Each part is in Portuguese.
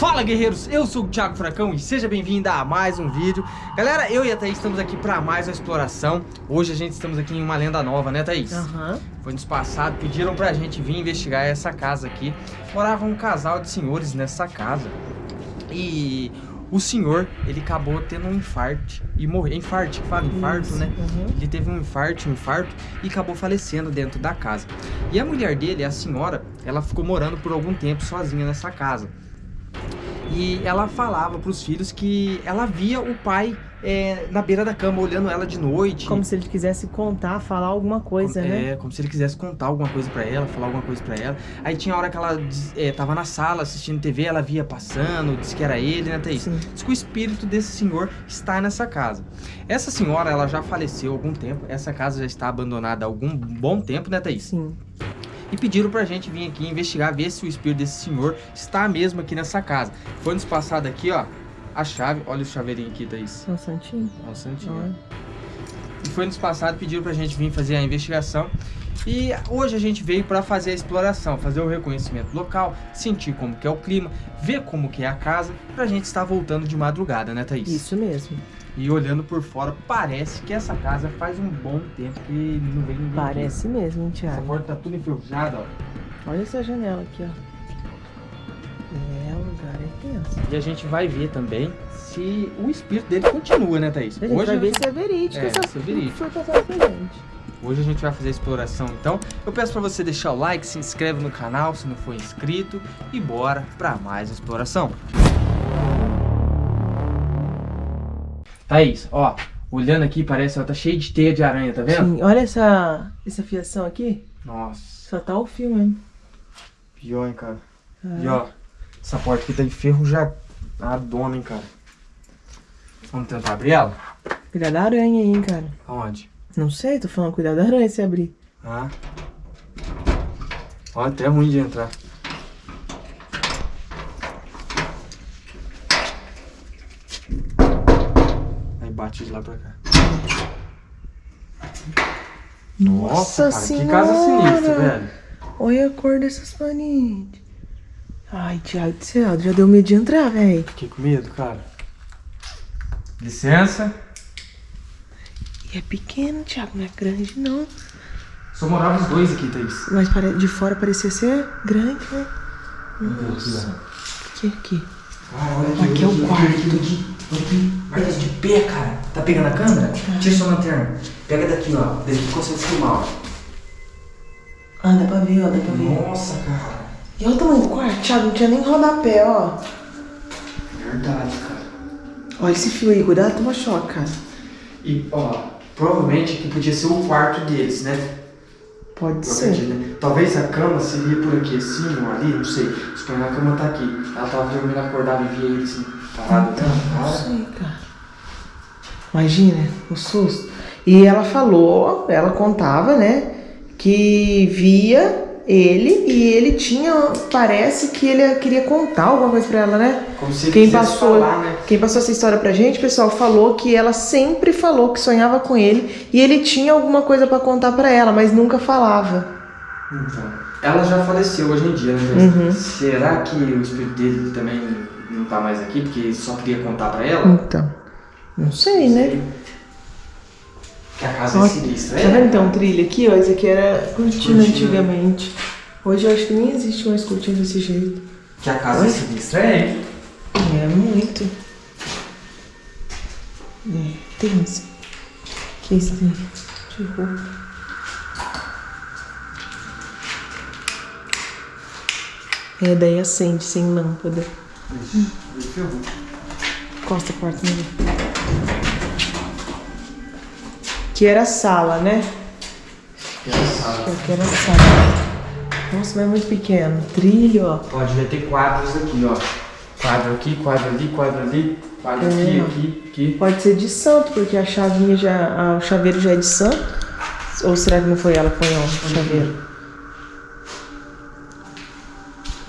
Fala guerreiros, eu sou o Thiago Fracão e seja bem-vindo a mais um vídeo Galera, eu e a Thaís estamos aqui para mais uma exploração Hoje a gente estamos aqui em uma lenda nova, né Thaís? Aham. Foi nos passado, pediram pra gente vir investigar essa casa aqui Morava um casal de senhores nessa casa E o senhor, ele acabou tendo um infarto e morreu Infarto, que fala infarto, Isso, né? uhum. Ele teve um infarto, um infarto e acabou falecendo dentro da casa. E a mulher dele, a senhora, ela ficou morando por algum tempo sozinha nessa casa. E ela falava pros filhos que ela via o pai é, na beira da cama, olhando ela de noite. Como se ele quisesse contar, falar alguma coisa, é, né? como se ele quisesse contar alguma coisa pra ela, falar alguma coisa pra ela. Aí tinha a hora que ela é, tava na sala assistindo TV, ela via passando, disse que era ele, né, Thaís? Sim. Diz que o espírito desse senhor está nessa casa. Essa senhora, ela já faleceu há algum tempo, essa casa já está abandonada há algum bom tempo, né, Thaís? Sim. E pediram pra gente vir aqui investigar, ver se o espírito desse senhor está mesmo aqui nessa casa. Foi nos passado aqui, ó, a chave, olha o chaveirinho aqui, Thaís. São Santinho. Olha o santinho. Olha. E foi nos passado, pediram pra gente vir fazer a investigação. E hoje a gente veio pra fazer a exploração, fazer o reconhecimento local, sentir como que é o clima, ver como que é a casa, pra gente estar voltando de madrugada, né, Thaís? Isso mesmo. E olhando por fora, parece que essa casa faz um bom tempo que não vem ninguém. Parece mesmo, aqui. Essa Thiago? porta tá tudo enferrujada, ó. Olha essa janela aqui, ó. É, o lugar é tenso. E a gente vai ver também se o espírito dele continua, né, Thaís? A gente vai ver se é verídico É, essa se é verídico. foi passado pra gente. Hoje a gente vai fazer a exploração, então eu peço pra você deixar o like, se inscreve no canal se não for inscrito e bora pra mais exploração. Thaís, ó, olhando aqui parece, ó, tá cheio de teia de aranha, tá vendo? Sim, olha essa, essa fiação aqui. Nossa, Só tá o fio, hein? pior, hein, cara. Ah, E ó, essa porta aqui tá enferrujadona, hein, cara. Vamos tentar abrir ela? Cuidado da aranha aí, hein, cara. Aonde? Não sei, tô falando cuidado da aranha se abrir. Ah. Ó, até ruim de entrar. Aí bate de lá pra cá. Nossa cara, senhora! que casa sinistra, velho. Olha a cor dessas paredes. Ai, Thiago do céu, já deu medo de entrar, velho. Fiquei com medo, cara. Licença. E é pequeno, Thiago, não é grande, não. Só moravam os dois aqui, Thaís. Mas de fora parecia ser grande, né? Nossa. Aqui, aqui. Ah, olha aqui, Aqui é o quarto. Aqui, aqui, olha aqui. Marcas de pé, cara. Tá pegando a câmera? Tira sua lanterna. Pega daqui, ó. Daqui que consegue filmar, ó. Ah, dá pra ver, ó, dá pra ver. Nossa, cara. E olha o tamanho do quarto, Thiago, não tinha nem rodapé, ó. Verdade, cara. Olha esse fio aí, cuidado, toma choque, cara. E, ó, provavelmente aqui podia ser o quarto deles, né? Pode ser. né? Talvez a cama seria por aqui, assim, ou ali, não sei. Suponho que a cama tá aqui. Ela tava dormindo, acordava e via ele, assim, parado. Então, não cara. sei, cara. Imagina, o susto. E ela falou, ela contava, né, que via ele e ele tinha, parece que ele queria contar alguma coisa pra ela, né? Como se Quem passou, falar, né? quem passou essa história pra gente, pessoal, falou que ela sempre falou que sonhava com ele e ele tinha alguma coisa pra contar pra ela, mas nunca falava. Então, ela já faleceu hoje em dia, né? Uhum. Será que o espírito dele também tá mais aqui, porque só queria contar pra ela? Então, não sei, né? Que a casa é sinistra, Tá vendo é? então trilha aqui, ó? Isso aqui era cortina antigamente. Hoje eu acho que nem existe mais cortina desse jeito. Que a casa é sinistra, é? É, muito. É, tem isso. Que isso tem? De roupa. É, daí acende sem lâmpada. Ixi, ferrou. Encosta a porta nele. Que era a sala, né? Engraçado. Eu quero a sala. Nossa, mas é muito pequeno. Trilho, ó. Ó, devia ter quadros aqui, ó. Quadro aqui, quadro ali, quadro ali, quadro aqui, É. aqui, aqui. Pode ser de santo, porque a chavinha já. a- o chaveiro já é de santo. Ou será que não foi ela que põe o chaveiro?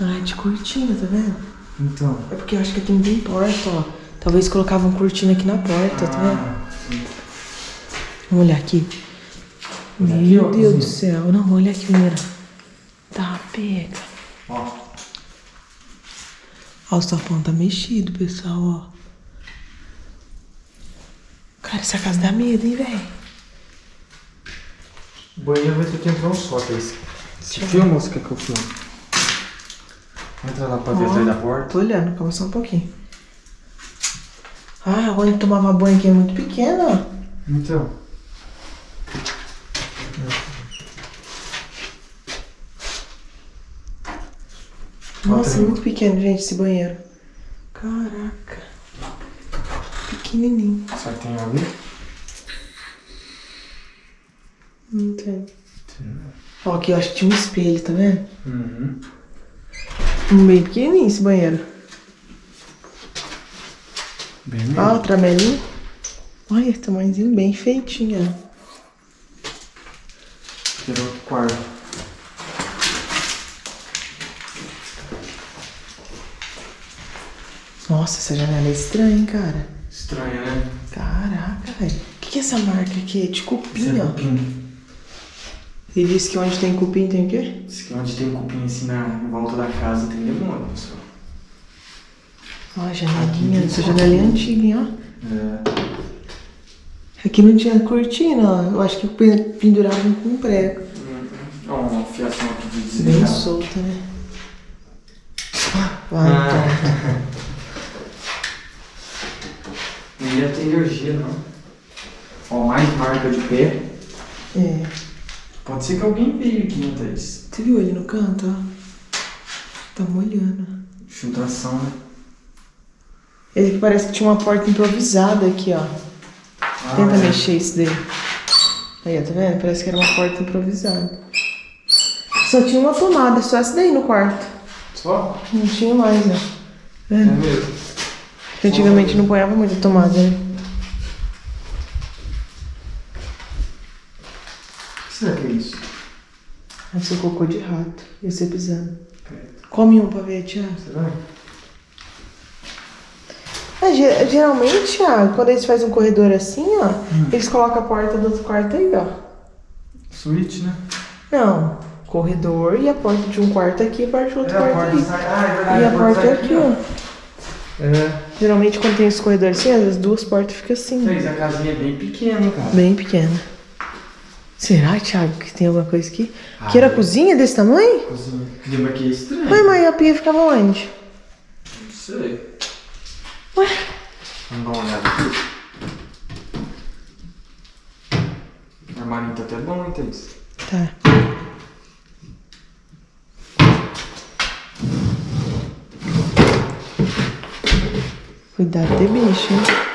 Ah, é de cortina, tá vendo? Então. É porque eu acho que aqui não tem porta, ó. Talvez colocavam cortina aqui na porta, tá vendo? Ah, sim. Vamos olhar aqui. Olha aqui, Meu ó, Deus do céu. Não, olha aqui primeiro. Tá, pega. Ó, Ó, o sofão tá mexido, pessoal, ó. Cara, essa casa dá medo, hein, velho? O banheiro vai ter que entrar um só, Thaís. Você filma ou você quer que eu filme? Entra lá pra ver atrás da porta. Tô olhando, calma só um pouquinho. Ah, onde tomava banho aqui é muito pequeno, ó. Então. Nossa, aí. muito pequeno, gente, esse banheiro. Caraca. Pequenininho. Será que tem ali? Não tem. Ó, aqui eu acho que tinha um espelho, tá vendo? Uhum. Bem pequenininho esse banheiro. Bem Ó, mesmo. o tramelinho. Olha, tamanhozinho bem feitinho, era outro quarto. Nossa, essa janela é estranha, hein, cara. Estranho, né? Caraca, velho. O que, que é essa marca aqui? É de cupim, é ó. cupim. Ele disse que onde tem cupim tem o quê? Diz que onde tem cupim assim na volta da casa tem demônio, pessoal. Ó, a janelinha. Essa janelinha é antiga, hein, ó. É. Aqui não tinha cortina, ó. Eu acho que pen- penduravam com prego. Ó, uma fiação aqui de Bem desligado. solta, né? Vai, Ah. então. Não ia ter energia, não. Ó, mais marca de pé. É. Pode ser que alguém veio aqui, né, Thaís? Você viu ali no canto, ó? Tá molhando. Filtração, né? Ele parece que tinha uma porta improvisada aqui, ó. Ah, Tenta é. mexer isso daí. Aí, ó, tá vendo? Parece que era uma porta improvisada. Só tinha uma tomada, só essa daí no quarto. Só? Não tinha mais, ó. Tá É vendo? mesmo. Antigamente não ponhava muita tomada, né? O que será que é isso? Deve ser cocô de rato. Ia ser pisando. Come um pra ver, Thiago. Será? É, ge- geralmente, Thiago, quando eles fazem um corredor assim, ó, eles colocam a porta do outro quarto aí, ó. Switch, né? Não, corredor e a porta de um quarto aqui e a porta do outro É, quarto porta aí. sai. Ah, é. E a porta é aqui, ó. É. Geralmente quando tem esse corredor assim, as duas portas ficam assim, Thaís, a casinha é bem pequena, cara. bem pequena. Será, Thiago, que tem alguma coisa aqui? Ah, que era é. cozinha desse tamanho? Cozinha. Clima aqui é estranho. Ué, mas a pia ficava onde? Não sei. Ué? Vamos dar uma olhada aqui. O armarinho tá até bom, hein, Thaís? Tá. Cuidado de bicho, hein?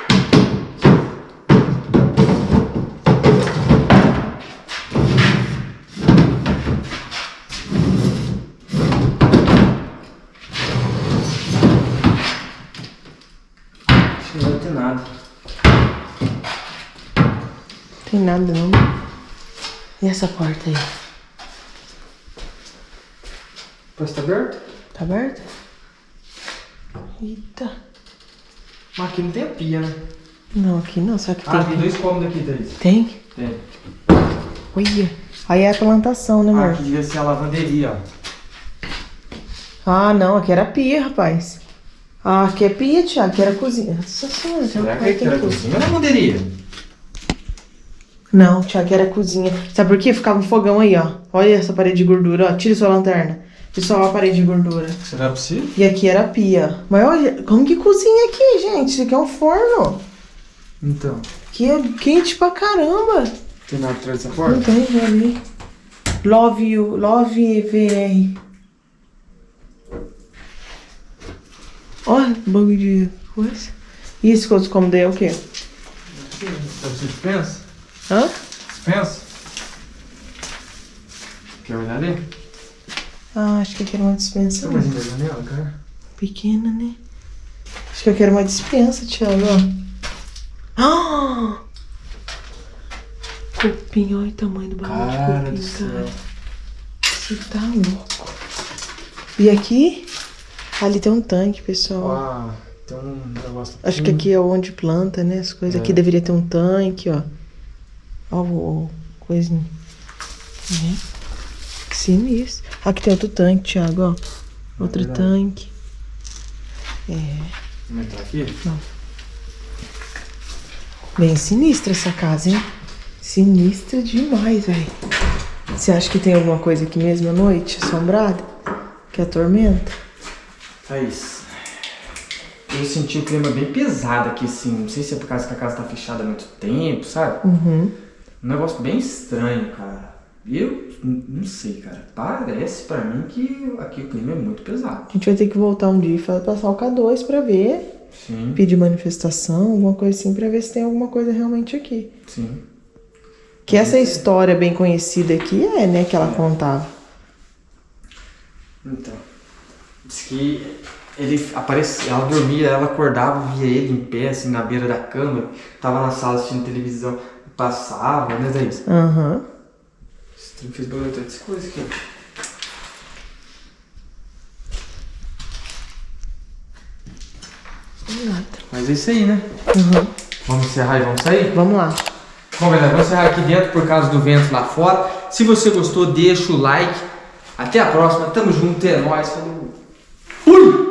Não vai ter nada. Tem nada não. E essa porta aí? Pois tá aberto? Tá aberta? Eita. Mas aqui não tem a pia, né? Não, aqui não, só que Ah, tem. tem dois cômodos aqui, Thaís. Tem? Tem. Olha. Aí é a plantação, né, Ah, amor? aqui devia ser a lavanderia, ó. Ah, não, aqui era pia, rapaz. Ah, aqui é pia, Thiago, aqui era cozinha. Nossa senhora, Será que aqui era cozinha ou lavanderia? Não, Thiago, aqui era cozinha. Sabe por quê? Ficava um fogão aí, ó. Olha essa parede de gordura, ó. Tira sua lanterna. Tira só a parede de gordura. Será possível? E aqui era pia. Mas olha, como que cozinha aqui, gente? Isso aqui é um forno. Então. Aqui é quente pra caramba. Tem nada atrás dessa Não porta? tem, vou ali. Love you, love VR. Olha, bagulho de coisa. E esse outro como daí é o quê? De dispensa? Hã? Dispensa? Quer olhar ali? Ah, acho que eu quero uma dispensa. Tem mais ainda a janela, cara? Pequena, né? Acho que eu quero uma dispensa, Thiago, ó. Ah! Cupim, olha o tamanho do bagulho Cara de cupim, cara. Você tá louco. E aqui? Ali tem um tanque, pessoal. Ó, tem um negócio Acho que aqui é onde planta, né? As coisas. É. Aqui deveria ter um tanque, ó. Ó, o coisinho. Né? Sinistro. Aqui tem outro tanque, Thiago, ó. Outro verdade. tanque. É. Vamos entrar aqui? Bem sinistra essa casa, hein? Sinistra demais, velho. Você acha que tem alguma coisa aqui mesmo à noite, assombrada? Que atormenta? Thaís, eu senti o clima bem pesado aqui, assim. Não sei se é por causa que a casa tá fechada há muito tempo, sabe? Uhum. Um negócio bem estranho, cara. Eu não sei, cara. Parece pra mim que aqui o clima é muito pesado. A gente vai ter que voltar um dia e passar o K2 pra ver. Sim, Pedir manifestação, alguma coisa assim, pra ver se tem alguma coisa realmente aqui. sim. Que essa história bem conhecida aqui é, né, que ela contava. Então, diz que ele aparecia, ela dormia, ela acordava, via ele em pé, assim, na beira da cama, tava na sala assistindo televisão, passava, né, Thaís? Aham. Esse trem fez barulho até dessa coisa aqui. Nada. Mas é isso aí, né? Uhum. Vamos encerrar e vamos sair? Vamos lá. Bom, galera, vamos encerrar aqui dentro por causa do vento lá fora. Se você gostou, deixa o like. Até a próxima. Tamo junto, é nóis. Falou. Uy!